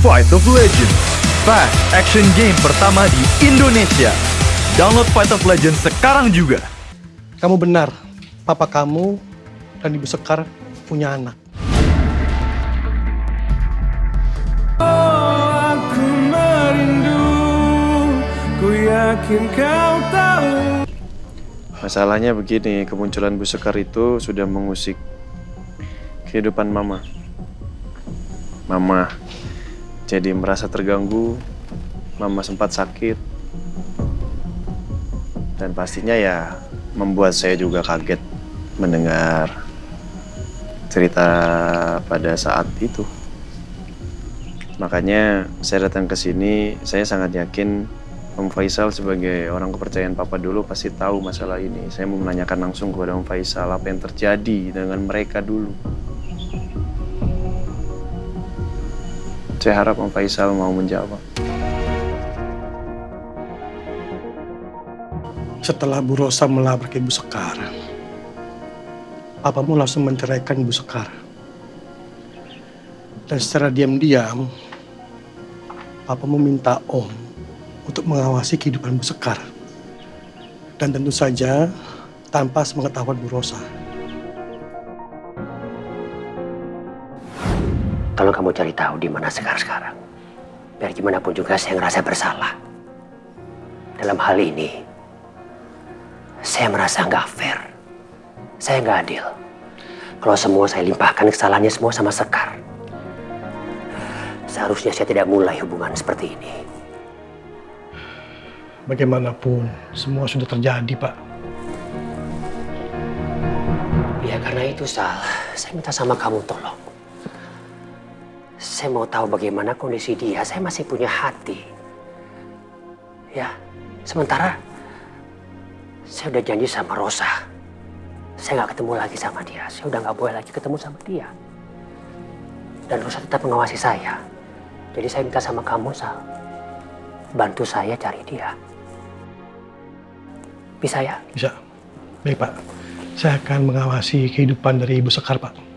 Fight of Legends, fast action game pertama di Indonesia. Download Fight of Legends sekarang juga. Kamu benar, papa kamu dan ibu Sekar punya anak. Aku merindu, ku yakin kau tahu. Masalahnya begini, kemunculan Bu Sekar itu sudah mengusik kehidupan Mama. Mama jadi merasa terganggu, Mama sempat sakit, dan pastinya ya membuat saya juga kaget mendengar cerita pada saat itu. Makanya saya datang ke sini, saya sangat yakin Om Faisal sebagai orang kepercayaan Papa dulu pasti tahu masalah ini. Saya mau menanyakan langsung kepada Om Faisal apa yang terjadi dengan mereka dulu. Saya harap Om Faisal mau menjawab. Setelah Bu Rosa melabrak ibu Sekar, papamu langsung menceraikan ibu Sekar. Dan secara diam-diam, papamu minta Om untuk mengawasi kehidupan Bu Sekar. Dan tentu saja tanpa sepengetahuan Bu Rosa. Tolong kamu cari tahu di mana Sekar sekarang. Biar gimana pun juga saya ngerasa bersalah. Dalam hal ini, saya merasa nggak fair. Saya nggak adil. Kalau semua saya limpahkan kesalahannya semua sama Sekar. Seharusnya saya tidak mulai hubungan seperti ini. Bagaimanapun, semua sudah terjadi, Pak. Ya karena itu Sal, saya minta sama kamu tolong. Saya mau tahu bagaimana kondisi dia, saya masih punya hati. Ya, sementara saya udah janji sama Rosa. Saya nggak ketemu lagi sama dia, saya udah nggak boleh lagi ketemu sama dia. Dan Rosa tetap mengawasi saya. Jadi saya minta sama kamu Sal, bantu saya cari dia. Bisa ya? Bisa. Baik, Pak. Saya akan mengawasi kehidupan dari Ibu Sekar, Pak.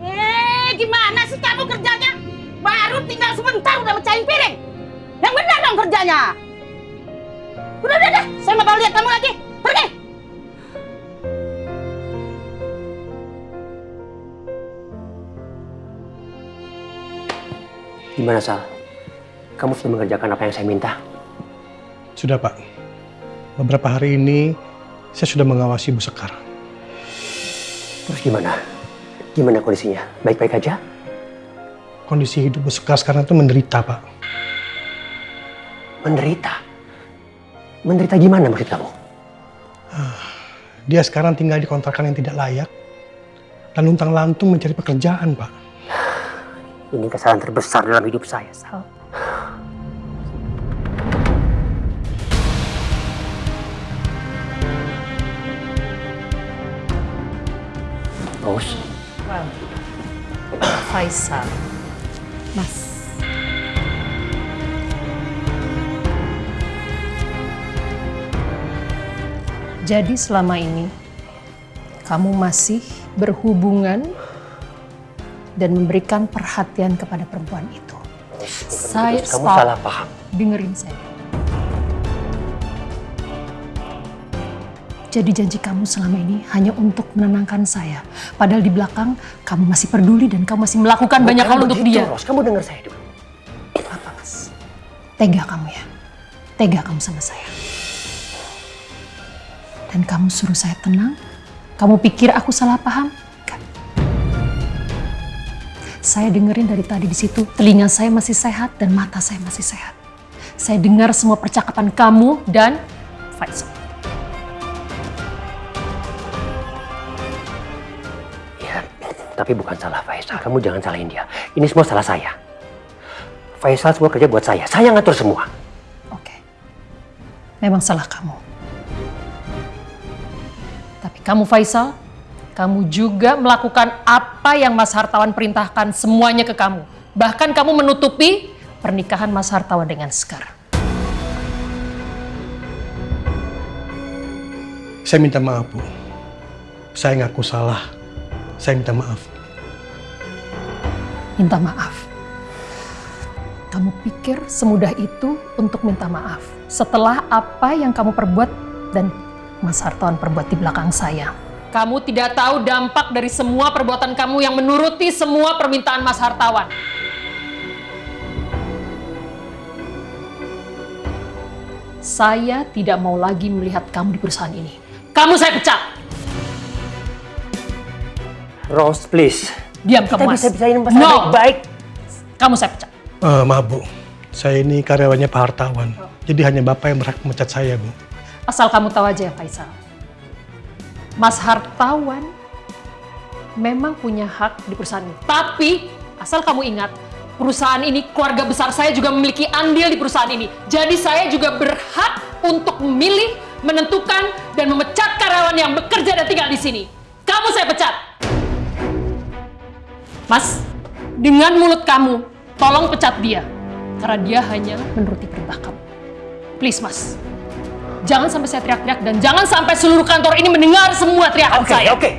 Eh, gimana sih kamu kerjanya? Baru tinggal sebentar udah mecahin piring. Yang benar dong kerjanya. Udah, udah, udah. Saya nggak mau lihat kamu lagi. Pergi. Gimana Sal? Kamu sudah mengerjakan apa yang saya minta? Sudah, Pak. Beberapa hari ini saya sudah mengawasi Ibu Sekar. Terus gimana? Gimana kondisinya? Baik-baik aja? Kondisi hidup Bu Sekar sekarang itu menderita, Pak. Menderita? Menderita gimana maksud kamu? Dia sekarang tinggal di kontrakan yang tidak layak dan luntang lantung mencari pekerjaan, Pak. Ini kesalahan terbesar dalam hidup saya, Sal. Bos, Faisal. Mas. Jadi selama ini kamu masih berhubungan dan memberikan perhatian kepada perempuan itu. Saya kamu stop. salah paham. Dengerin saya. Jadi janji kamu selama ini hanya untuk menenangkan saya. Padahal di belakang kamu masih peduli dan kamu masih melakukan banyak hal Bukan untuk dia. Ros. Kamu dengar saya dulu. Apa mas? Tega kamu ya? Tega kamu sama saya. Dan kamu suruh saya tenang? Kamu pikir aku salah paham? Enggak. Saya dengerin dari tadi di situ, telinga saya masih sehat dan mata saya masih sehat. Saya dengar semua percakapan kamu dan Faisal. Tapi bukan salah Faisal. Kamu jangan salahin dia. Ini semua salah saya. Faisal semua kerja buat saya. Saya ngatur semua. Oke. Memang salah kamu. Tapi kamu Faisal, kamu juga melakukan apa yang Mas Hartawan perintahkan semuanya ke kamu. Bahkan kamu menutupi pernikahan Mas Hartawan dengan Sekar. Saya minta maaf, Bu. Saya ngaku salah. Saya minta maaf. Minta maaf. Kamu pikir semudah itu untuk minta maaf setelah apa yang kamu perbuat dan Mas Hartawan perbuat di belakang saya. Kamu tidak tahu dampak dari semua perbuatan kamu yang menuruti semua permintaan Mas Hartawan. Saya tidak mau lagi melihat kamu di perusahaan ini. Kamu saya pecat. Rose, please. Diam kamu, Kita Mas. bisa bisain masalah No. baik-baik. Kamu saya pecat. Eh, maaf, Bu. Saya ini karyawannya Pak Hartawan. Jadi hanya Bapak yang berhak memecat saya, Bu. Asal kamu tahu aja ya Faisal. Mas Hartawan memang punya hak di perusahaan ini. Tapi asal kamu ingat, perusahaan ini keluarga besar saya juga memiliki andil di perusahaan ini. Jadi saya juga berhak untuk memilih, menentukan, dan memecat karyawan yang bekerja dan tinggal di sini. Kamu saya pecat. Mas, dengan mulut kamu, tolong pecat dia. Karena dia hanya menuruti perintah kamu. Please, Mas. Jangan sampai saya teriak-teriak dan jangan sampai seluruh kantor ini mendengar semua teriakan Oke, saya. oke.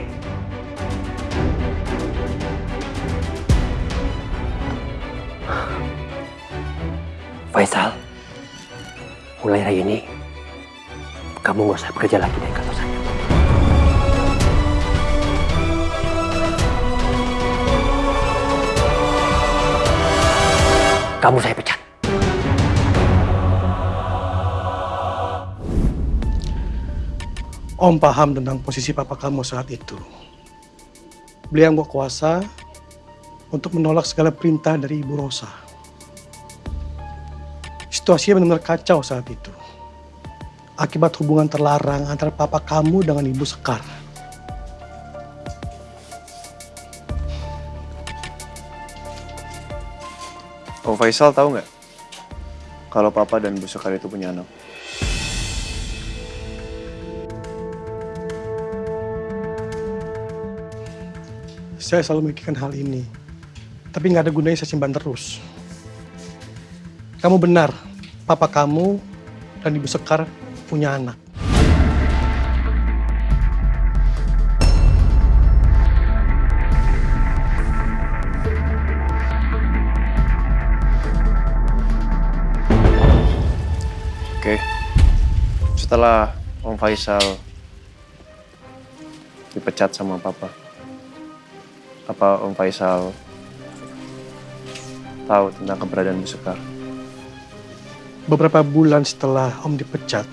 Faisal, mulai hari ini kamu nggak usah bekerja lagi dari kantor saya. Kamu saya pecat. Om paham tentang posisi papa kamu saat itu. Beliau yang berkuasa untuk menolak segala perintah dari Ibu Rosa. Situasinya benar-benar kacau saat itu. Akibat hubungan terlarang antara papa kamu dengan Ibu Sekar. Om Faisal tahu nggak kalau Papa dan Bu Sekar itu punya anak? Saya selalu memikirkan hal ini. Tapi nggak ada gunanya saya simpan terus. Kamu benar, papa kamu dan Ibu Sekar punya anak. Oke. Setelah Om Faisal dipecat sama Papa, apa Om Faisal tahu tentang keberadaan Bu Sekar? Beberapa bulan setelah Om dipecat,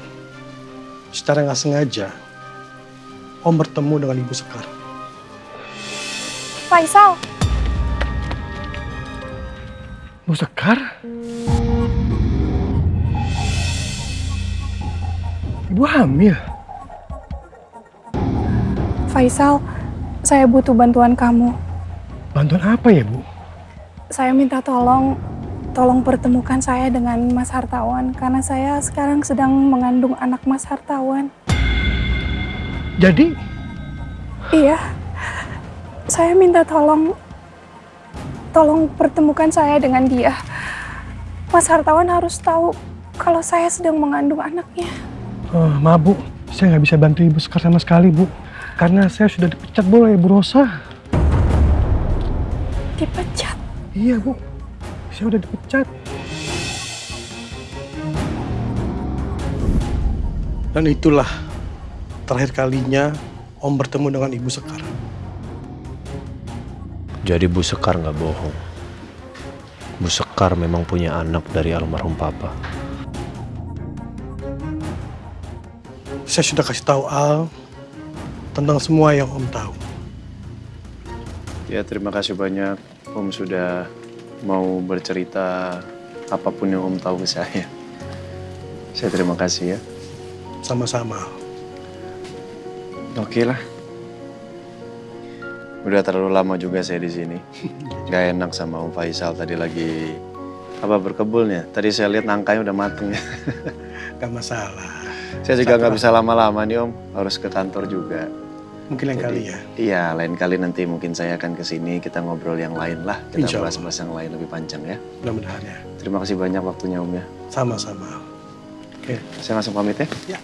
secara nggak sengaja, Om bertemu dengan Ibu Sekar. Faisal, Bu Sekar? Ibu hamil? Faisal, saya butuh bantuan kamu. Bantuan apa ya, Bu? Saya minta tolong, tolong pertemukan saya dengan Mas Hartawan karena saya sekarang sedang mengandung anak Mas Hartawan. Jadi, Iya, saya minta tolong, tolong pertemukan saya dengan dia. Mas Hartawan harus tahu kalau saya sedang mengandung anaknya. Eh, maaf Bu, saya nggak bisa bantu Ibu Sekar sama sekali, Bu. Karena saya sudah dipecat boleh, Bu Rosa. Dipecat. Iya, Bu. Saya udah dipecat. Dan itulah terakhir kalinya Om bertemu dengan Ibu Sekar. Jadi Bu Sekar nggak bohong. Bu Sekar memang punya anak dari almarhum Papa. Saya sudah kasih tahu Al tentang semua yang Om tahu. Ya terima kasih banyak Om sudah mau bercerita apa pun yang Om tahu ke saya. Saya terima kasih ya. Sama-sama. Oke lah. Udah terlalu lama juga saya di sini. Gak enak sama Om Faisal tadi lagi apa berkebun ya. Tadi saya lihat nangkanya udah mateng ya. Gak masalah. Saya juga nggak bisa lama-lama nih Om. Harus ke kantor juga. Mungkin lain kali ya. Iya, lain kali nanti mungkin saya akan ke sini kita ngobrol yang lain lah. Kita bahas-bahas yang lain lebih panjang ya. Mudah-mudahan ya. Terima kasih banyak waktunya Om ya. Sama-sama. Oke. Saya langsung pamit ya.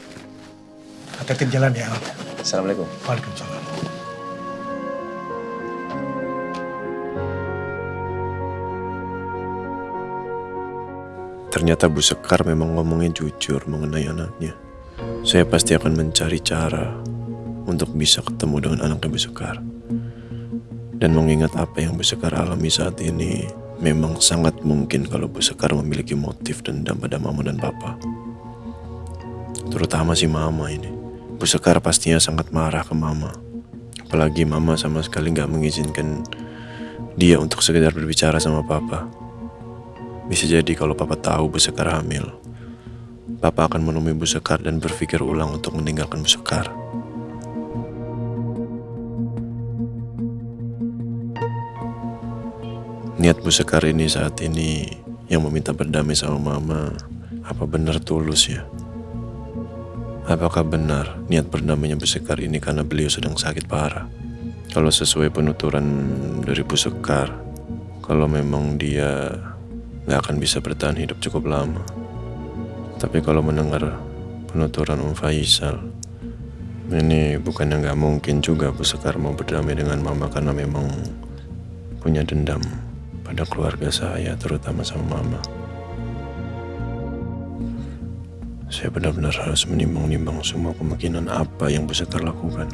Hati-hati di jalan ya. Assalamualaikum. Waalaikumsalam. Ternyata Bu Sekar memang ngomongnya jujur mengenai anaknya. Saya pasti akan mencari cara untuk bisa ketemu dengan anaknya Sekar. Dan mengingat apa yang Bu Sekar alami saat ini, memang sangat mungkin kalau Bu Sekar memiliki motif dendam pada Mama dan Papa. Terutama si Mama ini. Bu Sekar pastinya sangat marah ke Mama. Apalagi Mama sama sekali nggak mengizinkan dia untuk sekedar berbicara sama Papa. Bisa jadi kalau Papa tahu Bu Sekar hamil, Papa akan menemui Bu Sekar dan berpikir ulang untuk meninggalkan Bu Sekar. Niat Bu Sekar ini saat ini yang meminta berdamai sama Mama, apa benar tulus ya? Apakah benar niat berdamainya Bu Sekar ini karena beliau sedang sakit parah? Kalau sesuai penuturan dari Bu Sekar, kalau memang dia nggak akan bisa bertahan hidup cukup lama. Tapi kalau mendengar penuturan Om Faisal, ini bukannya nggak mungkin juga Bu Sekar mau berdamai dengan Mama karena memang punya dendam pada keluarga saya, terutama sama Mama. Saya benar-benar harus menimbang-nimbang semua kemungkinan apa yang Bu Sekar lakukan.